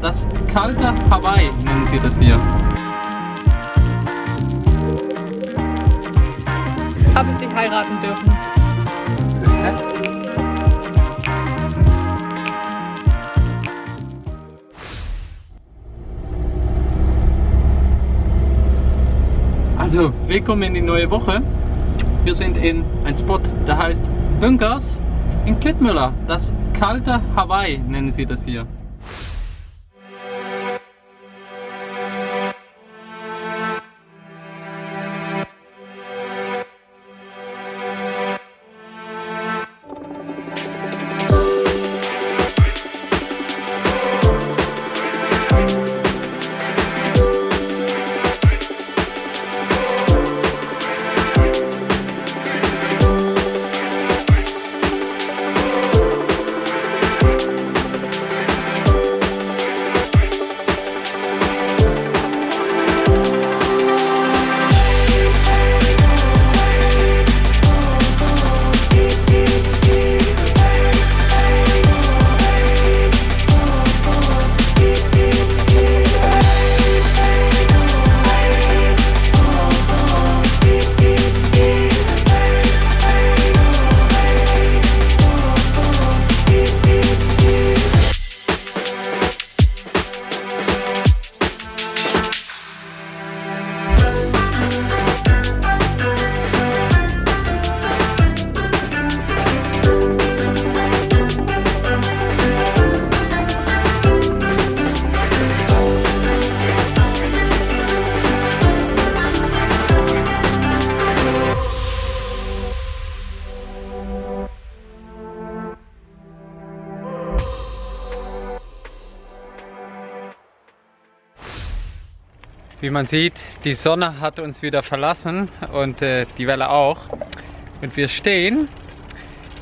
Das kalte Hawaii nennen sie das hier. Habe ich dich heiraten dürfen? Also, willkommen in die neue Woche. Wir sind in ein Spot, der heißt Bunkers in Klittmüller. Das kalte Hawaii nennen sie das hier. Wie man sieht, die Sonne hat uns wieder verlassen und äh, die Welle auch. Und wir stehen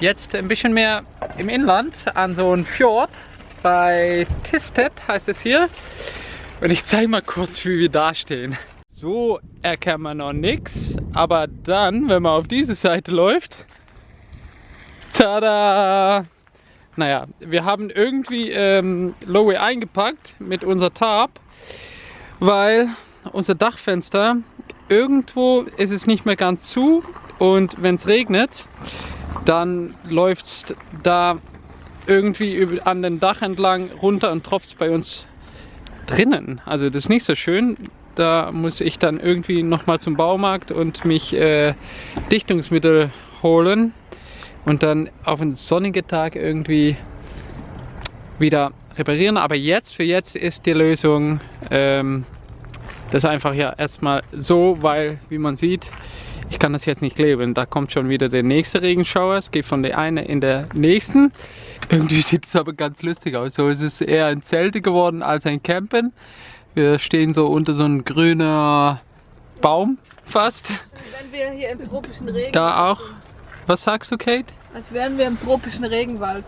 jetzt ein bisschen mehr im Inland an so einem Fjord bei Tisted heißt es hier. Und ich zeige mal kurz, wie wir da stehen. So erkennt man noch nichts, aber dann, wenn man auf diese Seite läuft, tada! Naja, wir haben irgendwie ähm, Lowe eingepackt mit unser Tarp, weil unser Dachfenster, irgendwo ist es nicht mehr ganz zu und wenn es regnet, dann läuft es da irgendwie an den Dach entlang runter und tropft bei uns drinnen. Also das ist nicht so schön. Da muss ich dann irgendwie nochmal zum Baumarkt und mich äh, Dichtungsmittel holen und dann auf einen sonnigen Tag irgendwie wieder reparieren. Aber jetzt, für jetzt ist die Lösung ähm, das einfach ja erstmal so, weil, wie man sieht, ich kann das jetzt nicht kleben. Da kommt schon wieder der nächste Regenschauer. Es geht von der einen in der nächsten. Irgendwie sieht es aber ganz lustig aus. So ist es eher ein Zelte geworden als ein Campen. Wir stehen so unter so einem grünen Baum fast. Wenn wir hier im tropischen Regen. Da auch. Was sagst du, Kate? Als wären wir im tropischen Regenwald.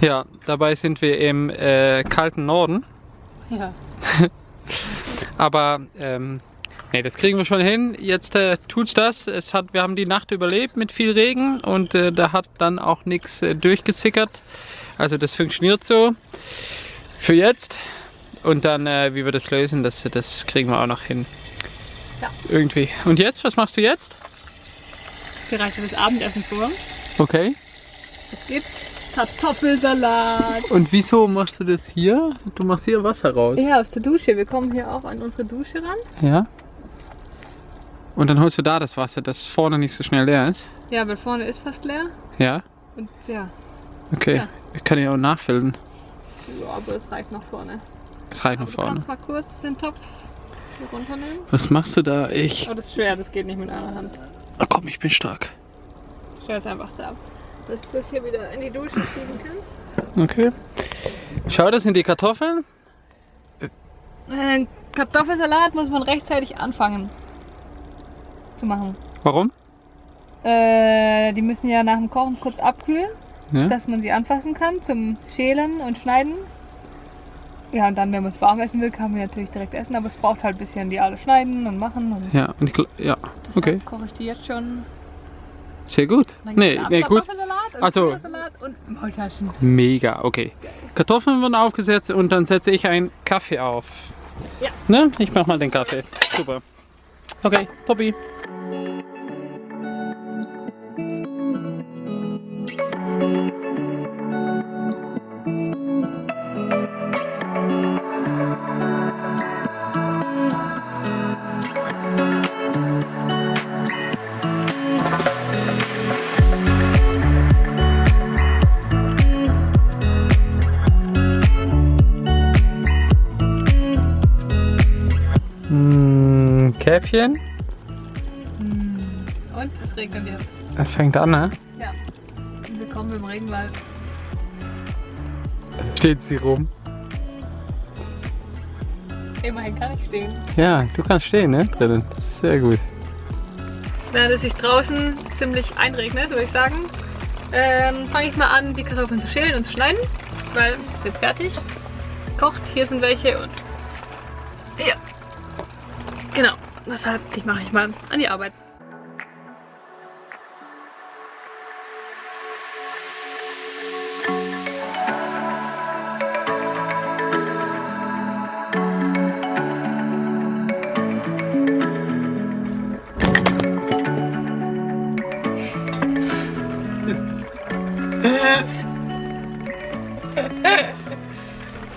Ja, dabei sind wir im äh, kalten Norden. Ja. Aber ähm, nee, das kriegen wir schon hin. Jetzt äh, tut's das. Es hat, wir haben die Nacht überlebt mit viel Regen und äh, da hat dann auch nichts äh, durchgezickert. Also das funktioniert so für jetzt. Und dann, äh, wie wir das lösen, das, das kriegen wir auch noch hin. Ja. Irgendwie. Und jetzt, was machst du jetzt? Ich bereite das Abendessen vor. Okay. Es gibt Kartoffelsalat. Und wieso machst du das hier? Du machst hier Wasser raus. Ja, aus der Dusche. Wir kommen hier auch an unsere Dusche ran. Ja. Und dann holst du da das Wasser, das vorne nicht so schnell leer ist. Ja, weil vorne ist fast leer. Ja. Und ja, Okay. Ja. Ich kann ja auch nachfüllen. ja aber es reicht nach vorne. Es reicht nach du vorne. kannst mal kurz den Topf hier runternehmen. Was machst du da? Ich. Oh, das ist schwer, das geht nicht mit einer Hand. Oh, komm, ich bin stark. Stell es einfach da ab. Dass du das hier wieder in die Dusche schieben kannst. Okay. Schau, das sind die Kartoffeln. Äh, Kartoffelsalat muss man rechtzeitig anfangen zu machen. Warum? Äh, die müssen ja nach dem Kochen kurz abkühlen, Ja. dass man sie anfassen kann zum Schälen und Schneiden. Ja, und dann, wenn man es warm essen will, kann man natürlich direkt essen, aber es braucht halt ein bisschen die alle schneiden und machen. Und Ja, und ich, ja, okay. koche ich die jetzt schon. Sehr gut. Nee, nee, gut. Kartoffelsalat und Also- Salat und Maultaschen. Mega, okay. Kartoffeln werden aufgesetzt und dann setze ich einen Kaffee auf. Ja. Ne? Ich mach mal den Kaffee. Super. Okay, Tobi. Mm, Käffchen. Und es regnet jetzt. Es fängt an, ne? Ja. Willkommen im Regenwald. Steht sie rum. Immerhin kann ich stehen. Ja, du kannst stehen, ne? Drinnen. Das ist sehr gut. Während es sich draußen ziemlich einregnet, würde ich sagen, ähm, fange ich mal an, die Kartoffeln zu schälen und zu schneiden, weil sie sind fertig. Kocht, hier sind welche und deshalb die mache ich mal an die Arbeit.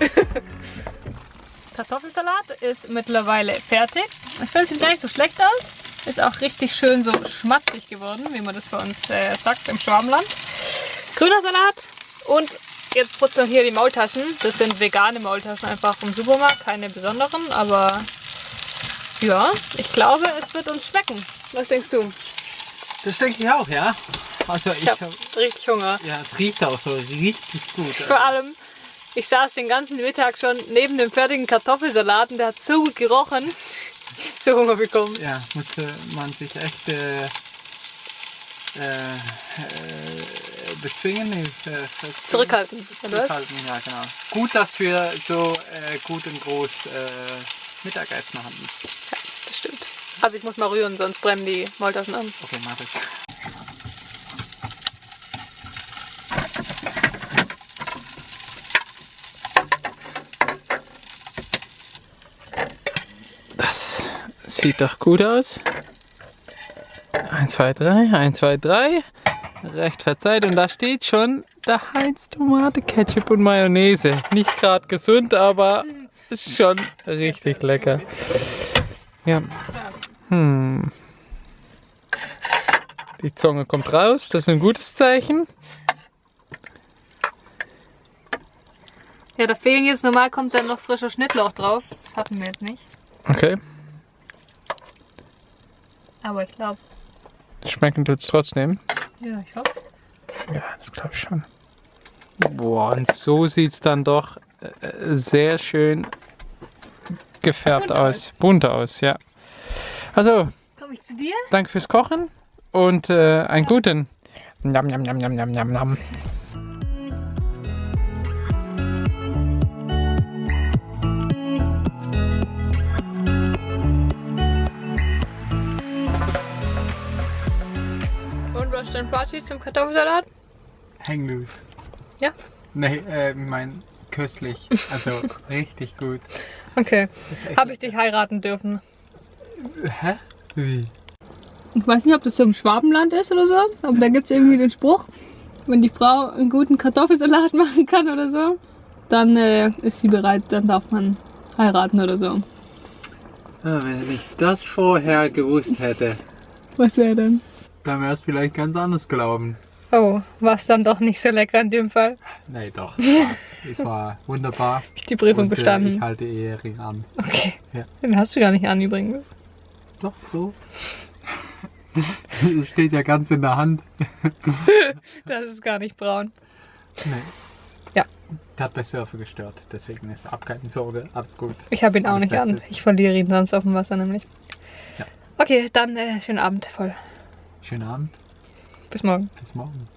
Kartoffelsalat ist mittlerweile fertig. Ich finde, sieht gar nicht so schlecht aus. Ist auch richtig schön so schmatzig geworden, wie man das bei uns äh, sagt im Schwabenland. Grüner Salat und jetzt putzen wir hier die Maultaschen. Das sind vegane Maultaschen einfach vom Supermarkt, keine besonderen, aber ja, ich glaube, es wird uns schmecken. Was denkst du? Das denke ich auch, ja. Also ich, Ich habe richtig Hunger. ja, es riecht auch so richtig gut. Vor allem, ich saß den ganzen Mittag schon neben dem fertigen Kartoffelsalat und der hat so gut gerochen. So Hunger bekommen. Ja, musste man sich echt äh, äh, äh, bezwingen, äh, Zurückhalten, zurückhalten, ja genau. Gut, dass wir so äh, gut und groß äh, Mittagessen hatten. Das stimmt. Also ich muss mal rühren, sonst brennen die Maultaschen an. Okay, mach. Das sieht doch gut aus. 1, 2, 3, 1, 2, 3. Recht verzeiht. Und da steht schon der Heinz Tomate, Ketchup und Mayonnaise. Nicht gerade gesund, aber ist schon richtig lecker. Ja. Hm. Die Zunge kommt raus, das ist ein gutes Zeichen. Ja, da fehlen jetzt normal kommt dann noch frischer Schnittlauch drauf. Das hatten wir jetzt nicht. Okay, Aber ich glaube, schmecken tut's trotzdem. ja, ich hoffe. Ja, das glaube ich schon. Boah, und so sieht's dann doch äh, sehr schön gefärbt Bunt aus. Bunt aus, ja. Also, Komme ich zu dir? danke fürs Kochen und äh, einen guten. Nam, nam, nam, nam, nam, nam, nam. Dein Fazit zum Kartoffelsalat? Hang loose. Ja? Nee, äh, ich mein köstlich. Also richtig gut. Okay. Habe ich dich heiraten dürfen? Hä? Wie? Ich weiß nicht, ob das so im Schwabenland ist oder so, aber da gibt es irgendwie den Spruch, wenn die Frau einen guten Kartoffelsalat machen kann oder so, dann äh, ist sie bereit, dann darf man heiraten oder so. Ah, wenn ich das vorher gewusst hätte, Was wäre denn? Dann wäre es vielleicht ganz anders gelaufen. Oh, war es dann doch nicht so lecker in dem Fall. Nee, doch. Es war wunderbar. Ich die Prüfung Und, äh, bestanden. ich halte Ehering an. okay. Ja. Den hast du gar nicht an übrigens. Doch, so. Es steht ja ganz in der Hand. Das ist gar nicht braun. Nee. Ja. Der hat bei Surfen gestört, deswegen ist ab keine Sorge, alles gut. Ich habe ihn auch nicht an. Bestes. Ich verliere ihn sonst auf dem Wasser nämlich. Ja. Okay, dann äh, schönen Abend voll. Schönen Abend, Bis morgen. bis morgen.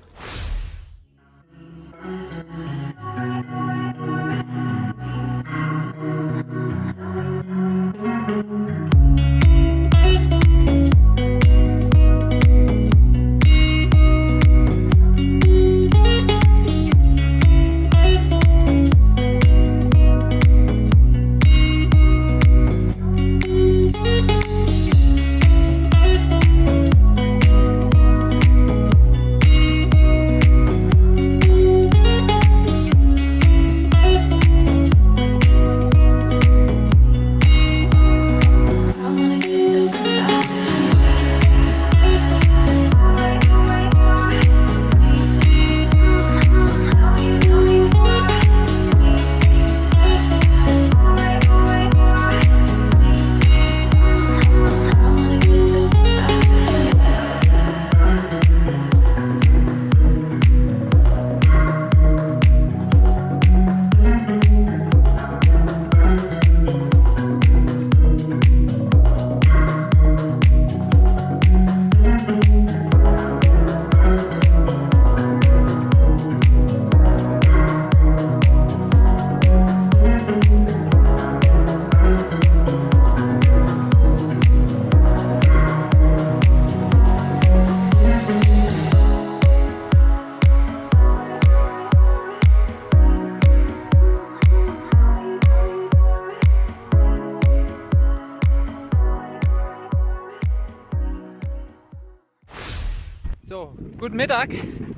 Guten Mittag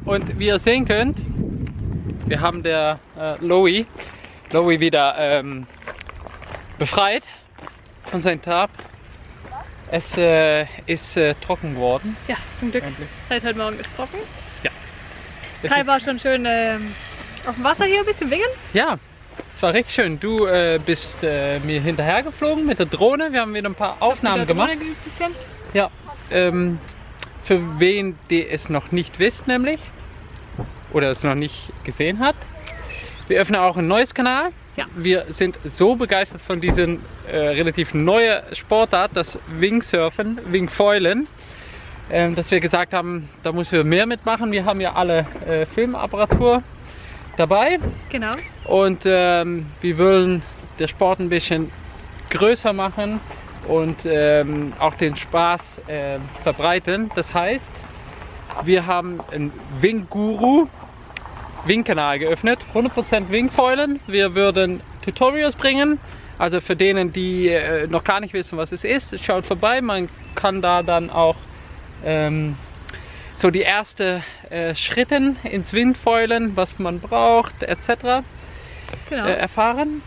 und wie ihr sehen könnt, wir haben der äh, Lowy, Lowy wieder ähm, befreit von seinem Tab. Es äh, ist äh, trocken geworden. Ja, zum Glück. Endlich. Seit heute Morgen ist es trocken. Es Kai war schon schön ähm, auf dem Wasser hier, ein bisschen wingen. ja, es war richtig schön. Du äh, bist äh, mir hinterher geflogen mit der Drohne. Wir haben wieder ein paar Aufnahmen gemacht. Ja, ähm, für wen, der es noch nicht wisst, nämlich, oder es noch nicht gesehen hat, wir öffnen auch ein neues Kanal. Ja. Wir sind so begeistert von diesem äh, relativ neuen Sportart, das Wingsurfen, Wingfoilen, ähm, dass wir gesagt haben, da müssen wir mehr mitmachen. Wir haben ja alle äh, Filmapparatur dabei Genau. und ähm, wir wollen den Sport ein bisschen größer machen und ähm, auch den Spaß ähm, verbreiten. Das heißt, wir haben einen Wing-Guru Wing-Kanal geöffnet, 100% Wingfoilen. Wir würden Tutorials bringen, also für denen, die äh, noch gar nicht wissen, was es ist, schaut vorbei. Man kann da dann auch ähm, so die ersten äh, Schritte ins Wingfoilen, was man braucht, etc. genau. Äh, erfahren.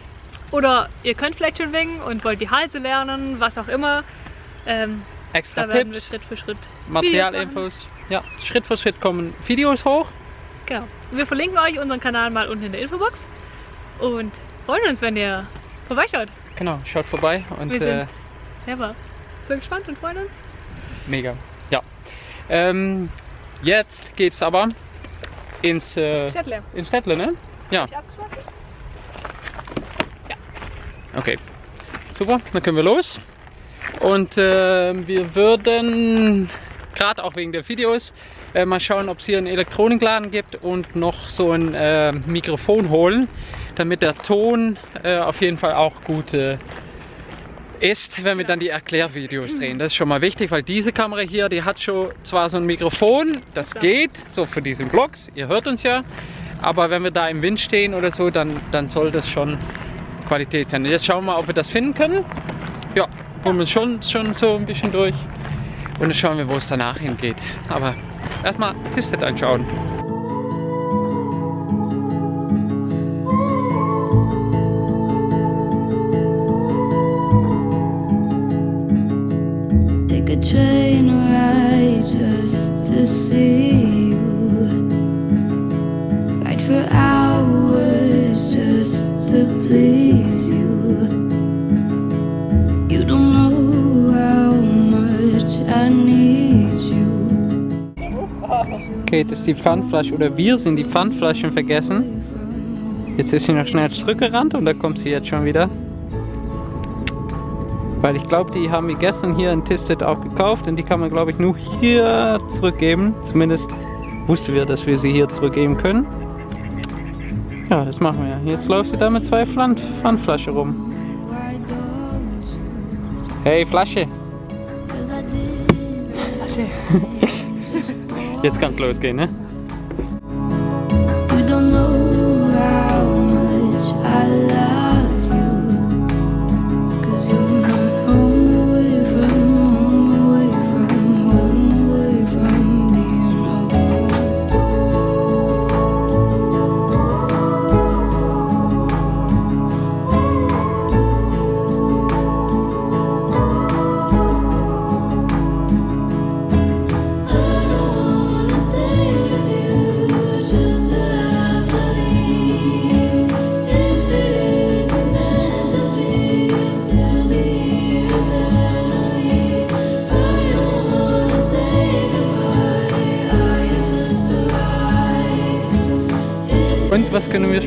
Oder ihr könnt vielleicht schon wingen und wollt die Halse lernen, was auch immer. Ähm, Extra da Tipps, Schritt für Schritt Materialinfos. Ja, Schritt für Schritt kommen Videos hoch. Genau. Wir verlinken euch unseren Kanal mal unten in der Infobox und freuen uns, wenn ihr vorbeischaut. Genau, schaut vorbei und Wir äh, sind selber so gespannt und freuen uns. mega. Ja. Ähm, jetzt geht's aber ins, äh, Städtle. ins Städtle, ne? Ja? Okay. Super, dann können wir los. Und äh, wir würden, gerade auch wegen der Videos, äh, mal schauen, ob es hier einen Elektronikladen gibt und noch so ein äh, Mikrofon holen, damit der Ton äh, auf jeden Fall auch gut äh, ist, wenn wir dann die Erklärvideos drehen. Das ist schon mal wichtig, weil diese Kamera hier, die hat schon zwar so ein Mikrofon, das geht, so für diesen Vlogs, ihr hört uns ja, aber wenn wir da im Wind stehen oder so, dann, dann soll das schon Qualität sein. Jetzt schauen wir mal, ob wir das finden können. Ja, holen wir schon, schon so ein bisschen durch und dann schauen wir, wo es danach hingeht. Aber erstmal Tistet anschauen. Das ist die Pfandflasche oder wir sind die Pfandflaschen vergessen. Jetzt ist sie noch schnell zurückgerannt und da kommt sie jetzt schon wieder. Weil ich glaube, die haben wir gestern hier in Tistet auch gekauft und die kann man glaube ich nur hier zurückgeben. Zumindest wussten wir, dass wir sie hier zurückgeben können. Ja, das machen wir. Jetzt läuft sie da mit zwei Pfand Pfandflaschen rum. Hey Flasche, did. jetzt kann's losgehen, ne?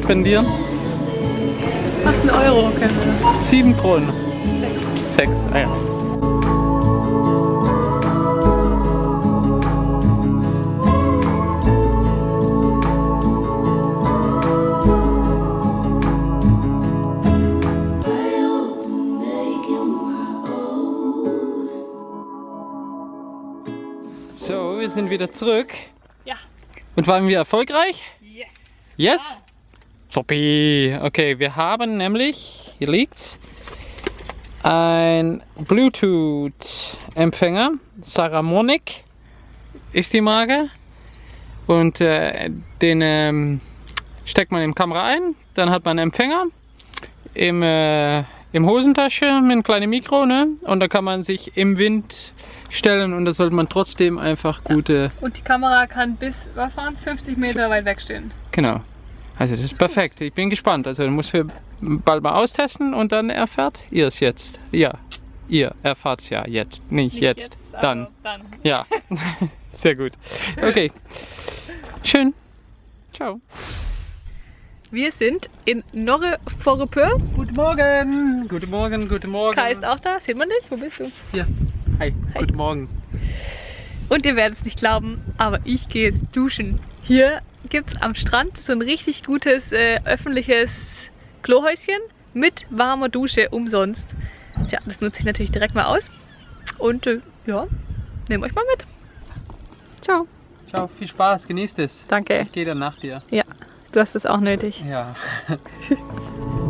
Spendieren? Fast ein Euro können wir. Sieben Kronen. Sechs, ah ja. So, wir sind wieder zurück. Ja. Und waren wir erfolgreich? Yes. Yes? Toppi. Okay, wir haben nämlich, hier liegt's, ein Bluetooth-Empfänger. Saramonic ist die Marke. Und äh, den ähm, steckt man in die Kamera ein, dann hat man einen Empfänger im, äh, im Hosentasche mit einem kleinen Mikro, ne? Und da kann man sich im Wind stellen und da sollte man trotzdem einfach gute, Und die Kamera kann bis, was waren es, 50 Meter weit wegstehen. genau. Also das ist perfekt. Ich bin gespannt. Also muss wir bald mal austesten und dann erfährt ihr es jetzt. Ja, ihr erfahrt es ja jetzt, nicht, Nicht jetzt, aber dann. dann. Ja, sehr gut. Okay, schön. Ciao. Wir sind in Norre Forepö. Guten Morgen, guten Morgen, guten Morgen. Kai ist auch da. Sieht man dich? Wo bist du? Hier. Hi, guten Morgen. Und ihr werdet es nicht glauben, aber ich gehe jetzt duschen. Hier gibt es am Strand so ein richtig gutes äh, öffentliches Klohäuschen mit warmer Dusche umsonst. Tja, das nutze ich natürlich direkt mal aus. Und äh, ja, nehmt euch mal mit. Ciao. Ciao, viel Spaß, genießt es. Danke. Ich gehe dann nach dir. Ja, du hast es auch nötig. Ja.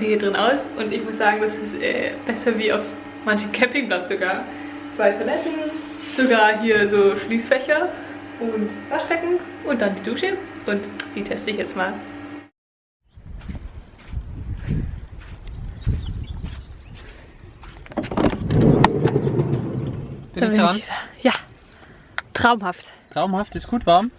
Ganze hier drin aus. Und ich muss sagen, das ist äh, besser wie auf manchen Campingplatz sogar. Zwei Toiletten, sogar hier so Schließfächer und Waschbecken und dann die Dusche. Und die teste ich jetzt mal. Bin ich dran? wieder. Ja, traumhaft. Traumhaft, ist gut warm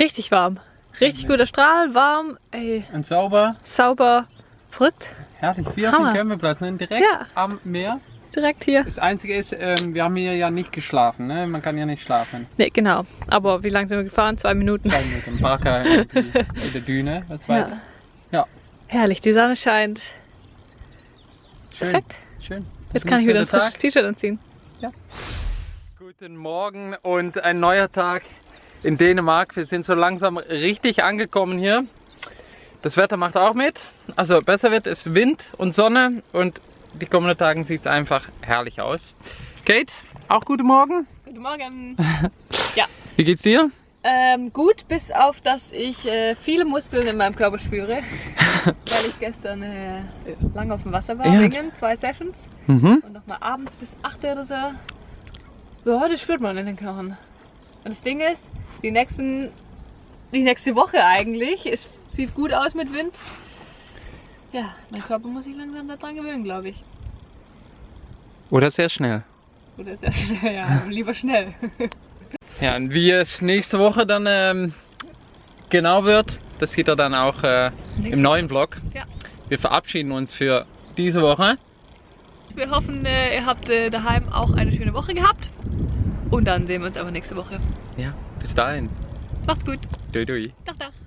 Richtig warm. Richtig guter Strahl, warm, ey, und sauber. sauber, verrückt. Herrlich, wie auf dem Hammer. Campingplatz, ne? direkt Ja. am Meer. Direkt hier. Das Einzige ist, ähm, wir haben hier ja nicht geschlafen, ne? man kann ja nicht schlafen. Ne, genau. Aber wie lange sind wir gefahren? Zwei Minuten. Zwei Minuten, Barker in, die, in der Düne, was weiter. Ja, Herrlich, die Sonne scheint. schön. Perfekt. schön. Jetzt kann ich wieder ein frisches T-Shirt anziehen. Guten Morgen und ein neuer Tag in Dänemark. Wir sind so langsam richtig angekommen hier. Das Wetter macht auch mit. Also besser wird es Wind und Sonne und die kommenden Tagen sieht es einfach herrlich aus. Kate, auch guten Morgen. Guten Morgen. Wie geht's dir? Ähm, gut, bis auf, dass ich äh, viele Muskeln in meinem Körper spüre. weil ich gestern äh, lange auf dem Wasser war, Ja. wegen zwei Sessions. Mhm. Und nochmal abends bis 8 oder so. Ja, das spürt man in den Knochen. Und das Ding ist, die, nächsten, die nächste Woche eigentlich, es sieht gut aus mit Wind. Ja, mein Körper muss sich langsam daran gewöhnen, glaube ich. Oder sehr schnell. Oder sehr schnell, ja, lieber schnell. Ja, und wie es nächste Woche dann ähm, genau wird, das sieht er dann auch äh, im neuen Vlog. Ja. Wir verabschieden uns für diese Woche. Wir hoffen, äh, ihr habt äh, daheim auch eine schöne Woche gehabt. Und dann sehen wir uns aber nächste Woche. Ja, bis dahin. Macht's gut. Dui dui. Ciao, ciao.